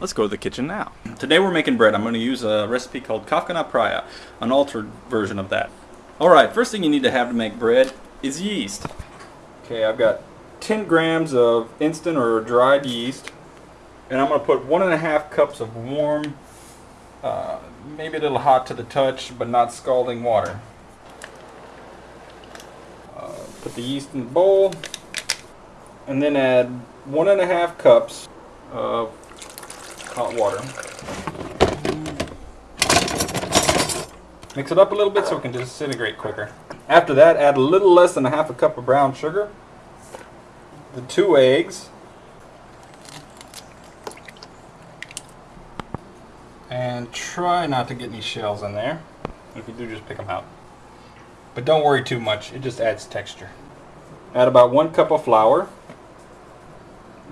Let's go to the kitchen now. Today we're making bread. I'm going to use a recipe called Kafka na Praia, an altered version of that. Alright, first thing you need to have to make bread is yeast. Okay, I've got 10 grams of instant or dried yeast. And I'm going to put one and a half cups of warm, uh, maybe a little hot to the touch, but not scalding water. Uh, put the yeast in the bowl. And then add one and a half cups of hot water. Mix it up a little bit so it can disintegrate quicker. After that, add a little less than a half a cup of brown sugar, the two eggs, and try not to get any shells in there. If you do, just pick them out. But don't worry too much, it just adds texture. Add about one cup of flour,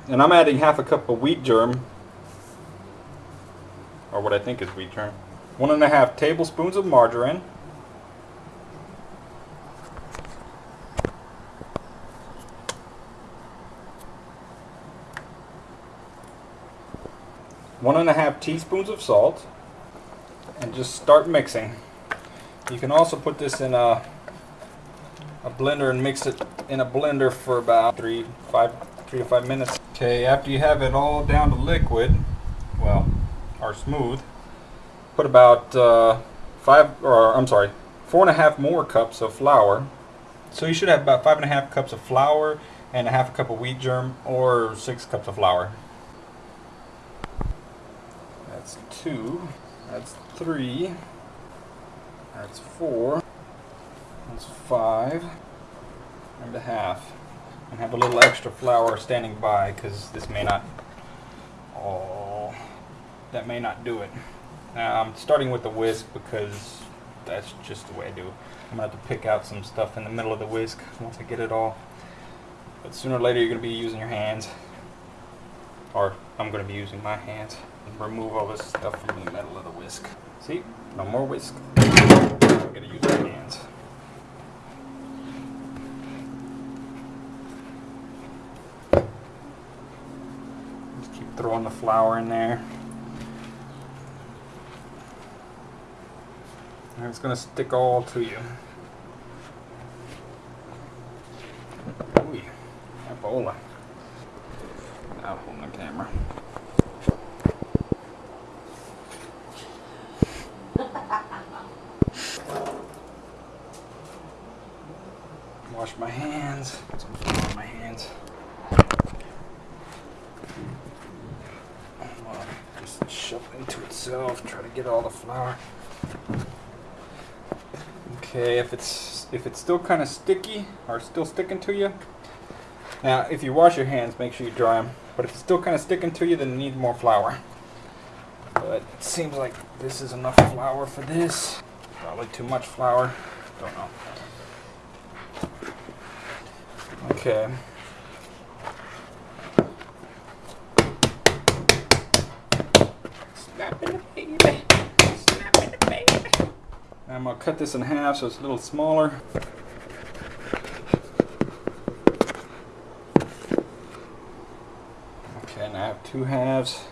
and I'm adding half a cup of wheat germ or what I think is wheat germ. One and a half tablespoons of margarine. One and a half teaspoons of salt. And just start mixing. You can also put this in a, a blender and mix it in a blender for about three, five, three to five minutes. Okay, after you have it all down to liquid, well, are smooth. Put about uh, five, or I'm sorry, four and a half more cups of flour. So you should have about five and a half cups of flour and a half a cup of wheat germ, or six cups of flour. That's two. That's three. That's four. That's five and a half. And have a little extra flour standing by because this may not. Oh that may not do it. Now I'm starting with the whisk because that's just the way I do. It. I'm going to have to pick out some stuff in the middle of the whisk once I get it all. But sooner or later you're going to be using your hands. Or I'm going to be using my hands. And remove all this stuff from the middle of the whisk. See? No more whisk. I'm going to use my hands. Just keep throwing the flour in there. It's going to stick all to you. Ooh, Ebola. Now hold the camera. Wash my hands. Put some on my hands. Just shove into itself. Try to get all the flour. Okay, if it's if it's still kind of sticky or still sticking to you, now if you wash your hands, make sure you dry them. But if it's still kind of sticking to you, then you need more flour. But it seems like this is enough flour for this. Probably too much flour. Don't know. Okay. I'm going to cut this in half so it's a little smaller. Okay, now I have two halves.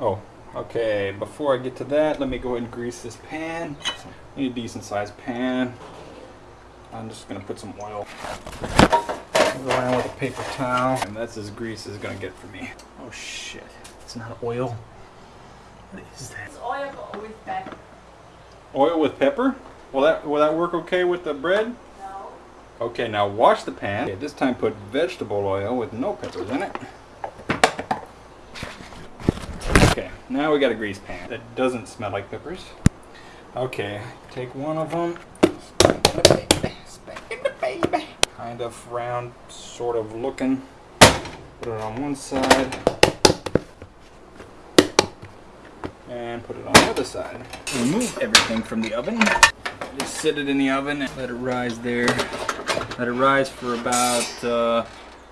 Oh, okay, before I get to that, let me go ahead and grease this pan. I need a decent sized pan. I'm just going to put some oil. Around with a paper towel. And that's as grease as going to get for me. Oh shit, it's not oil. What is that? It's oil with pepper. Oil with pepper? Will that will that work okay with the bread? No. Okay, now wash the pan. Okay, this time put vegetable oil with no peppers in it. Okay, now we got a grease pan that doesn't smell like peppers. Okay, take one of them. Kind of round, sort of looking. Put it on one side. And put it on the other side. Remove everything from the oven. Just sit it in the oven and let it rise there. Let it rise for about uh,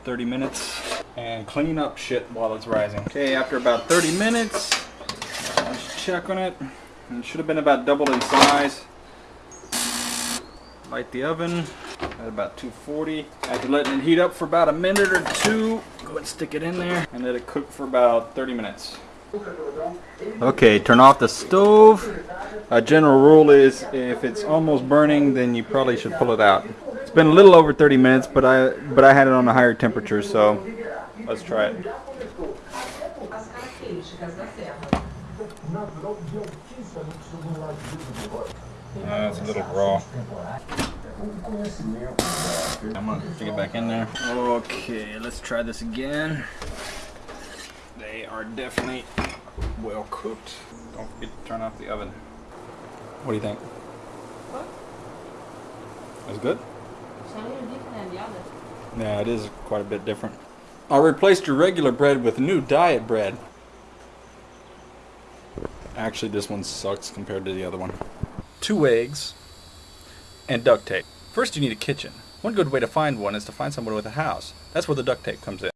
30 minutes and clean up shit while it's rising. Okay, after about 30 minutes, let's check on it. It should have been about double in size. Light the oven. at about 240. After letting it heat up for about a minute or two, go ahead and stick it in there and let it cook for about 30 minutes. Okay, turn off the stove. A general rule is if it's almost burning, then you probably should pull it out. It's been a little over 30 minutes, but I but I had it on a higher temperature, so let's try it. Uh, it's a little raw. I'm gonna stick it back in there. Okay, let's try this again. They are definitely well cooked. Don't forget to turn off the oven. What do you think? What? That's good? Some are different than the others. Yeah, it is quite a bit different. I replaced your regular bread with new diet bread. Actually, this one sucks compared to the other one. Two eggs and duct tape. First, you need a kitchen. One good way to find one is to find someone with a house. That's where the duct tape comes in.